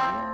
Yeah.